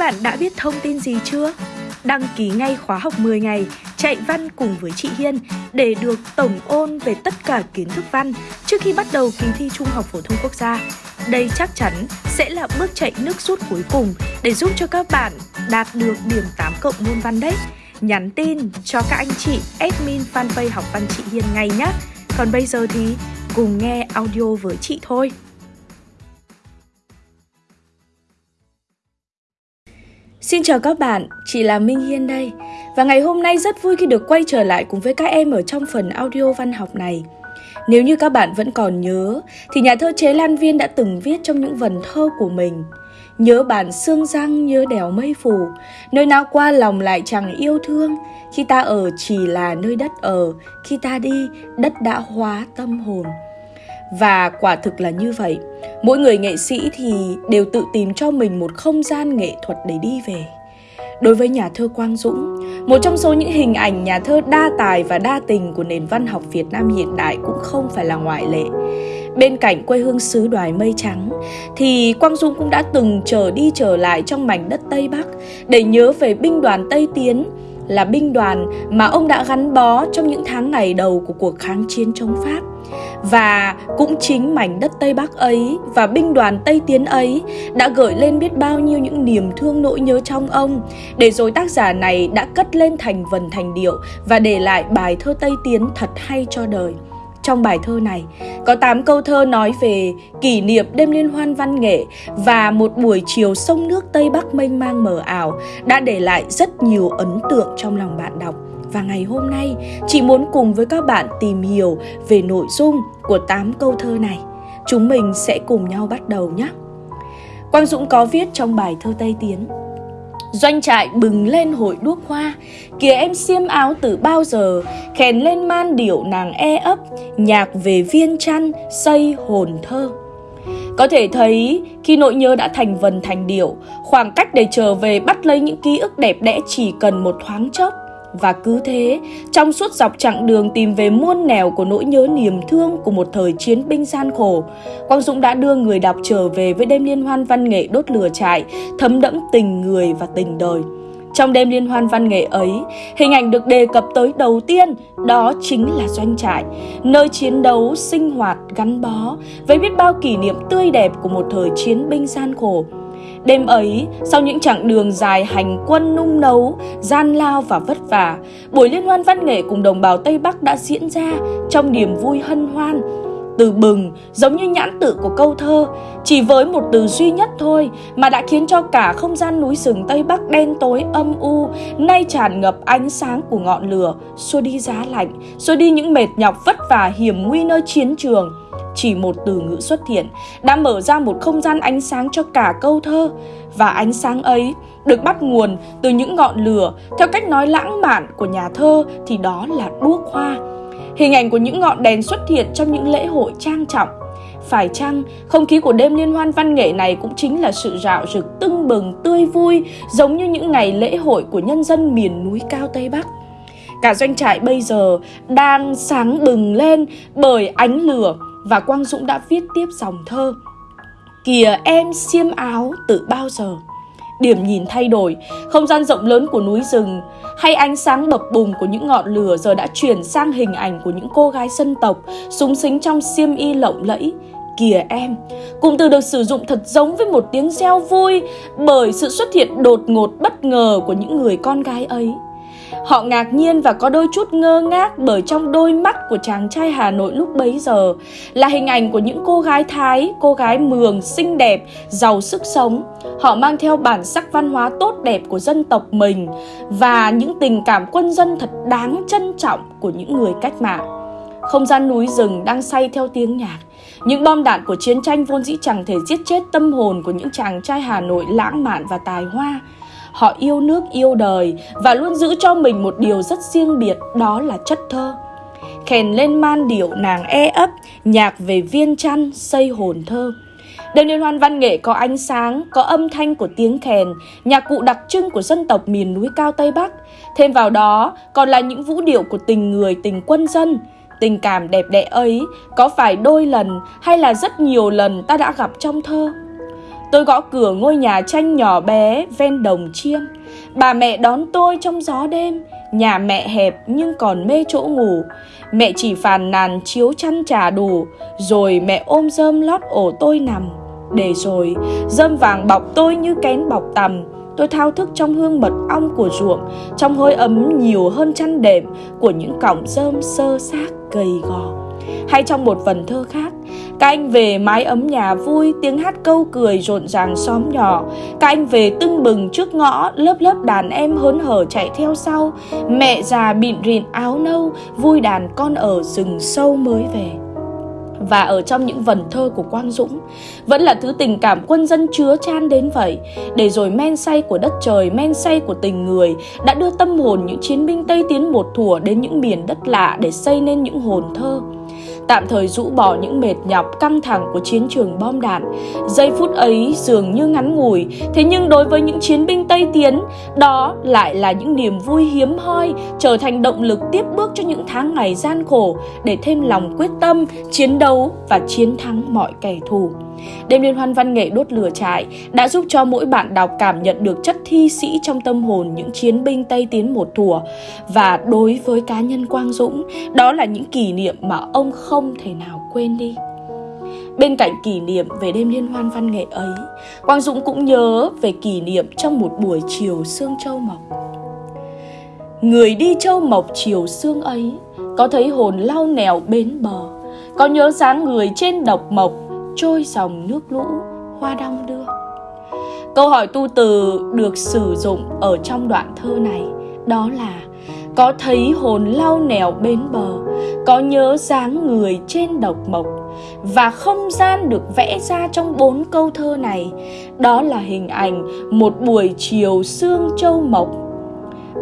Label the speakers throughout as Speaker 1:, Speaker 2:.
Speaker 1: Bạn đã biết thông tin gì chưa? Đăng ký ngay khóa học 10 ngày, chạy văn cùng với chị Hiên để được tổng ôn về tất cả kiến thức văn trước khi bắt đầu kỳ thi Trung học phổ thông quốc gia. Đây chắc chắn sẽ là bước chạy nước rút cuối cùng để giúp cho các bạn đạt được điểm 8 cộng môn văn đấy. Nhắn tin cho các anh chị admin fanpage học văn chị Hiên ngay nhé. Còn bây giờ thì cùng nghe audio với chị thôi. Xin chào các bạn, chị là Minh Hiên đây. Và ngày hôm nay rất vui khi được quay trở lại cùng với các em ở trong phần audio văn học này. Nếu như các bạn vẫn còn nhớ Thì nhà thơ Chế Lan Viên đã từng viết trong những vần thơ của mình. Nhớ bản xương răng, nhớ đèo mây phủ Nơi nào qua lòng lại chẳng yêu thương. Khi ta ở chỉ là nơi đất ở Khi ta đi, đất đã hóa tâm hồn và quả thực là như vậy. Mỗi người nghệ sĩ thì đều tự tìm cho mình một không gian nghệ thuật để đi về. Đối với nhà thơ quang dũng, một trong số những hình ảnh nhà thơ đa tài và đa tình của nền văn học việt nam hiện đại cũng không phải là ngoại lệ. Bên cạnh quê hương xứ đoài mây trắng, thì quang dũng cũng đã từng trở đi trở lại trong mảnh đất tây bắc để nhớ về binh đoàn tây tiến, là binh đoàn mà ông đã gắn bó trong những tháng ngày đầu của cuộc kháng chiến chống Pháp. Và cũng chính mảnh đất Tây Bắc ấy và binh đoàn Tây Tiến ấy đã gửi lên biết bao nhiêu những niềm thương nỗi nhớ trong ông để rồi tác giả này đã cất lên thành vần thành điệu và để lại bài thơ Tây Tiến thật hay cho đời. Trong bài thơ này, có 8 câu thơ nói về kỷ niệm đêm liên hoan văn nghệ và một buổi chiều sông nước Tây Bắc mênh mang mờ ảo đã để lại rất nhiều ấn tượng trong lòng bạn đọc. Và ngày hôm nay, chị muốn cùng với các bạn tìm hiểu về nội dung của 8 câu thơ này. Chúng mình sẽ cùng nhau bắt đầu nhé. Quang Dũng có viết trong bài thơ Tây Tiến Doanh trại bừng lên hội đuốc hoa Kìa em xiêm áo từ bao giờ Khèn lên man điệu nàng e ấp Nhạc về viên chăn xây hồn thơ có thể thấy khi nỗi nhớ đã thành vần thành điệu, khoảng cách để trở về bắt lấy những ký ức đẹp đẽ chỉ cần một thoáng chốc. Và cứ thế, trong suốt dọc chặng đường tìm về muôn nẻo của nỗi nhớ niềm thương của một thời chiến binh gian khổ, Quang Dũng đã đưa người đọc trở về với đêm liên hoan văn nghệ đốt lửa trại, thấm đẫm tình người và tình đời. Trong đêm liên hoan văn nghệ ấy, hình ảnh được đề cập tới đầu tiên đó chính là doanh trại, nơi chiến đấu, sinh hoạt, gắn bó với biết bao kỷ niệm tươi đẹp của một thời chiến binh gian khổ. Đêm ấy, sau những chặng đường dài hành quân nung nấu, gian lao và vất vả, buổi liên hoan văn nghệ cùng đồng bào Tây Bắc đã diễn ra trong niềm vui hân hoan, từ bừng giống như nhãn tự của câu thơ chỉ với một từ duy nhất thôi mà đã khiến cho cả không gian núi rừng tây bắc đen tối âm u nay tràn ngập ánh sáng của ngọn lửa xua đi giá lạnh xua đi những mệt nhọc vất vả hiểm nguy nơi chiến trường chỉ một từ ngữ xuất hiện đã mở ra một không gian ánh sáng cho cả câu thơ và ánh sáng ấy được bắt nguồn từ những ngọn lửa theo cách nói lãng mạn của nhà thơ thì đó là đuốc hoa Hình ảnh của những ngọn đèn xuất hiện trong những lễ hội trang trọng. Phải chăng, không khí của đêm liên hoan văn nghệ này cũng chính là sự rạo rực tưng bừng, tươi vui, giống như những ngày lễ hội của nhân dân miền núi cao Tây Bắc. Cả doanh trại bây giờ đang sáng bừng lên bởi ánh lửa và Quang Dũng đã viết tiếp dòng thơ. Kìa em xiêm áo từ bao giờ điểm nhìn thay đổi, không gian rộng lớn của núi rừng hay ánh sáng bập bùng của những ngọn lửa giờ đã chuyển sang hình ảnh của những cô gái dân tộc súng xính trong xiêm y lộng lẫy. Kìa em, cụm từ được sử dụng thật giống với một tiếng reo vui bởi sự xuất hiện đột ngột bất ngờ của những người con gái ấy. Họ ngạc nhiên và có đôi chút ngơ ngác bởi trong đôi mắt của chàng trai Hà Nội lúc bấy giờ là hình ảnh của những cô gái Thái, cô gái mường, xinh đẹp, giàu sức sống. Họ mang theo bản sắc văn hóa tốt đẹp của dân tộc mình và những tình cảm quân dân thật đáng trân trọng của những người cách mạng. Không gian núi rừng đang say theo tiếng nhạc. Những bom đạn của chiến tranh vốn dĩ chẳng thể giết chết tâm hồn của những chàng trai Hà Nội lãng mạn và tài hoa. Họ yêu nước yêu đời và luôn giữ cho mình một điều rất riêng biệt đó là chất thơ. Khèn lên man điệu nàng e ấp, nhạc về viên chăn xây hồn thơ. Đêm liên hoan văn nghệ có ánh sáng, có âm thanh của tiếng kèn, nhạc cụ đặc trưng của dân tộc miền núi cao Tây Bắc. Thêm vào đó còn là những vũ điệu của tình người, tình quân dân. Tình cảm đẹp đẽ ấy có phải đôi lần hay là rất nhiều lần ta đã gặp trong thơ? Tôi gõ cửa ngôi nhà tranh nhỏ bé, ven đồng chiêm Bà mẹ đón tôi trong gió đêm. Nhà mẹ hẹp nhưng còn mê chỗ ngủ. Mẹ chỉ phàn nàn chiếu chăn trà đủ, Rồi mẹ ôm rơm lót ổ tôi nằm. Để rồi rơm vàng bọc tôi như kén bọc tầm Tôi thao thức trong hương mật ong của ruộng, Trong hơi ấm nhiều hơn chăn đệm Của những cọng rơm sơ xác gầy gò. Hay trong một phần thơ khác các anh về mái ấm nhà vui, tiếng hát câu cười rộn ràng xóm nhỏ. Các anh về tưng bừng trước ngõ, lớp lớp đàn em hớn hở chạy theo sau. Mẹ già bịn rịn áo nâu, vui đàn con ở rừng sâu mới về và ở trong những vần thơ của Quang Dũng vẫn là thứ tình cảm quân dân chứa chan đến vậy để rồi men say của đất trời men say của tình người đã đưa tâm hồn những chiến binh Tây tiến một thủa đến những miền đất lạ để xây nên những hồn thơ tạm thời rũ bỏ những mệt nhọc căng thẳng của chiến trường bom đạn. Giây phút ấy dường như ngắn ngủi, thế nhưng đối với những chiến binh Tây Tiến, đó lại là những niềm vui hiếm hoi, trở thành động lực tiếp bước cho những tháng ngày gian khổ để thêm lòng quyết tâm, chiến đấu và chiến thắng mọi kẻ thù. Đêm liên hoan văn nghệ đốt lửa trại đã giúp cho mỗi bạn đọc cảm nhận được chất thi sĩ trong tâm hồn những chiến binh Tây Tiến một thùa. Và đối với cá nhân Quang Dũng, đó là những kỷ niệm mà ông không thể nào quên đi. Bên cạnh kỷ niệm về đêm liên hoan văn nghệ ấy, Quang Dũng cũng nhớ về kỷ niệm trong một buổi chiều sương châu mộc. Người đi châu mộc chiều sương ấy, có thấy hồn lao nèo bến bờ, có nhớ dáng người trên độc mộc, trôi dòng nước lũ, hoa đong đưa. Câu hỏi tu từ được sử dụng ở trong đoạn thơ này đó là, có thấy hồn lau nèo bến bờ, có nhớ dáng người trên độc mộc, và không gian được vẽ ra trong bốn câu thơ này, đó là hình ảnh một buổi chiều sương châu mộc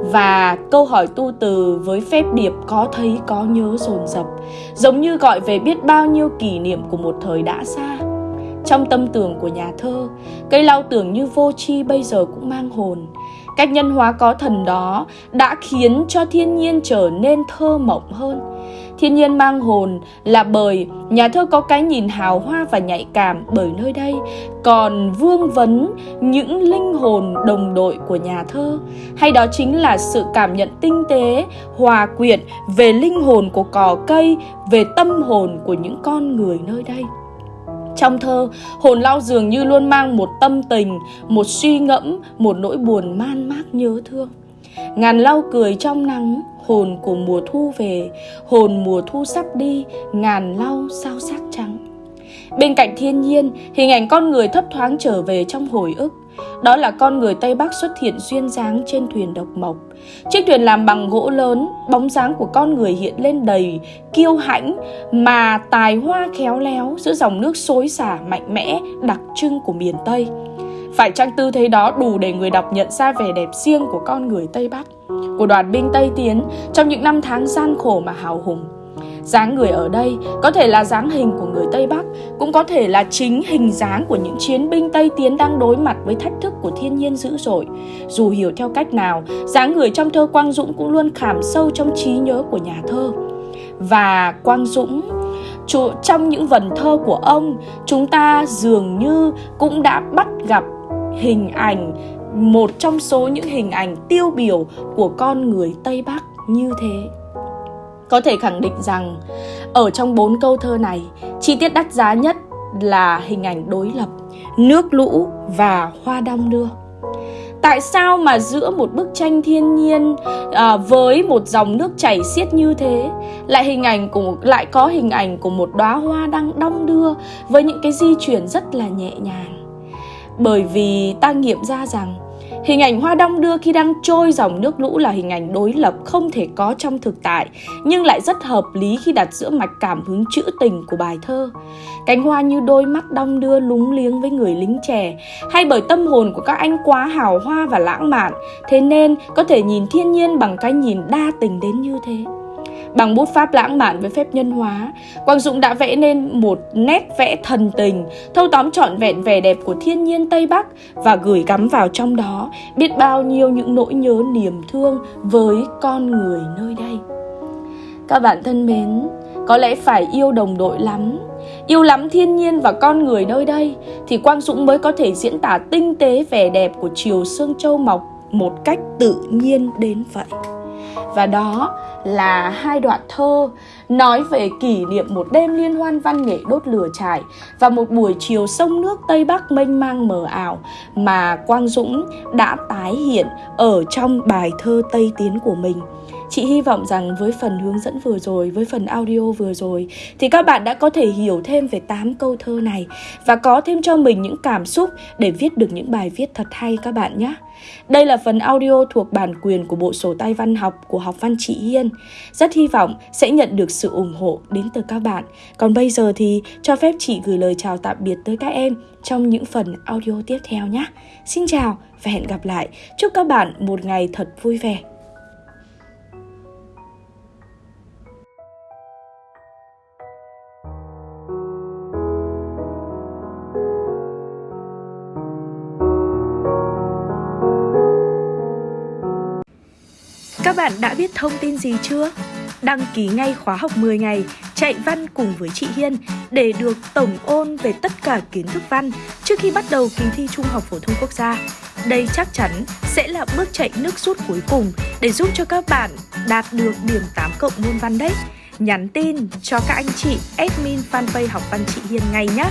Speaker 1: và câu hỏi tu từ với phép điệp có thấy, có nhớ dồn dập giống như gọi về biết bao nhiêu kỷ niệm của một thời đã xa. Trong tâm tưởng của nhà thơ, cây lau tưởng như vô tri bây giờ cũng mang hồn. Cách nhân hóa có thần đó đã khiến cho thiên nhiên trở nên thơ mộng hơn thiên nhiên mang hồn là bởi nhà thơ có cái nhìn hào hoa và nhạy cảm bởi nơi đây còn vương vấn những linh hồn đồng đội của nhà thơ hay đó chính là sự cảm nhận tinh tế hòa quyện về linh hồn của cỏ cây về tâm hồn của những con người nơi đây trong thơ, hồn lao dường như luôn mang một tâm tình, một suy ngẫm, một nỗi buồn man mác nhớ thương. Ngàn lau cười trong nắng, hồn của mùa thu về, hồn mùa thu sắp đi, ngàn lau sao sắc trắng. Bên cạnh thiên nhiên, hình ảnh con người thấp thoáng trở về trong hồi ức. Đó là con người Tây Bắc xuất hiện duyên dáng trên thuyền độc mộc. Chiếc thuyền làm bằng gỗ lớn, bóng dáng của con người hiện lên đầy, kiêu hãnh mà tài hoa khéo léo giữa dòng nước xối xả mạnh mẽ đặc trưng của miền Tây. Phải chăng tư thế đó đủ để người đọc nhận ra vẻ đẹp riêng của con người Tây Bắc, của đoàn binh Tây Tiến trong những năm tháng gian khổ mà hào hùng? dáng người ở đây có thể là dáng hình của người Tây Bắc, cũng có thể là chính hình dáng của những chiến binh Tây Tiến đang đối mặt với thách thức của thiên nhiên dữ dội. Dù hiểu theo cách nào, dáng người trong thơ Quang Dũng cũng luôn khảm sâu trong trí nhớ của nhà thơ. Và Quang Dũng trong những vần thơ của ông, chúng ta dường như cũng đã bắt gặp hình ảnh một trong số những hình ảnh tiêu biểu của con người Tây Bắc như thế. Có thể khẳng định rằng ở trong bốn câu thơ này, chi tiết đắt giá nhất là hình ảnh đối lập, nước lũ và hoa đong đưa. Tại sao mà giữa một bức tranh thiên nhiên à, với một dòng nước chảy xiết như thế lại hình ảnh của lại có hình ảnh của một đóa hoa đang đong đưa với những cái di chuyển rất là nhẹ nhàng. Bởi vì ta nghiệm ra rằng Hình ảnh hoa đong đưa khi đang trôi dòng nước lũ là hình ảnh đối lập không thể có trong thực tại, nhưng lại rất hợp lý khi đặt giữa mạch cảm hứng trữ tình của bài thơ. Cánh hoa như đôi mắt đong đưa lúng liếng với người lính trẻ, hay bởi tâm hồn của các anh quá hào hoa và lãng mạn, thế nên có thể nhìn thiên nhiên bằng cái nhìn đa tình đến như thế. Bằng bút pháp lãng mạn với phép nhân hóa, Quang Dũng đã vẽ nên một nét vẽ thần tình, thâu tóm trọn vẹn vẻ đẹp của thiên nhiên Tây Bắc và gửi gắm vào trong đó biết bao nhiêu những nỗi nhớ niềm thương với con người nơi đây. Các bạn thân mến, có lẽ phải yêu đồng đội lắm. Yêu lắm thiên nhiên và con người nơi đây Thì Quang Dũng mới có thể diễn tả tinh tế vẻ đẹp của chiều sương châu mọc Một cách tự nhiên đến vậy. Và đó là hai đoạn thơ nói về kỷ niệm một đêm liên hoan văn nghệ đốt lửa trải và một buổi chiều sông nước Tây Bắc mênh mang mờ ảo mà Quang Dũng đã tái hiện ở trong bài thơ Tây Tiến của mình. Chị hy vọng rằng với phần hướng dẫn vừa rồi, với phần audio vừa rồi thì các bạn đã có thể hiểu thêm về 8 câu thơ này và có thêm cho mình những cảm xúc để viết được những bài viết thật hay các bạn nhé. Đây là phần audio thuộc bản quyền của bộ sổ tay văn học của học văn chị Hiên. Rất hy vọng sẽ nhận được sự ủng hộ đến từ các bạn. Còn bây giờ thì cho phép chị gửi lời chào tạm biệt tới các em trong những phần audio tiếp theo nhé. Xin chào và hẹn gặp lại. Chúc các bạn một ngày thật vui vẻ. Thông tin gì chưa? Đăng ký ngay khóa học 10 ngày, chạy văn cùng với chị Hiên để được tổng ôn về tất cả kiến thức văn trước khi bắt đầu kỳ thi Trung học phổ thông quốc gia. Đây chắc chắn sẽ là bước chạy nước rút cuối cùng để giúp cho các bạn đạt được điểm 8 cộng môn văn đấy. Nhắn tin cho các anh chị admin fanpage học văn chị Hiên ngay nhé.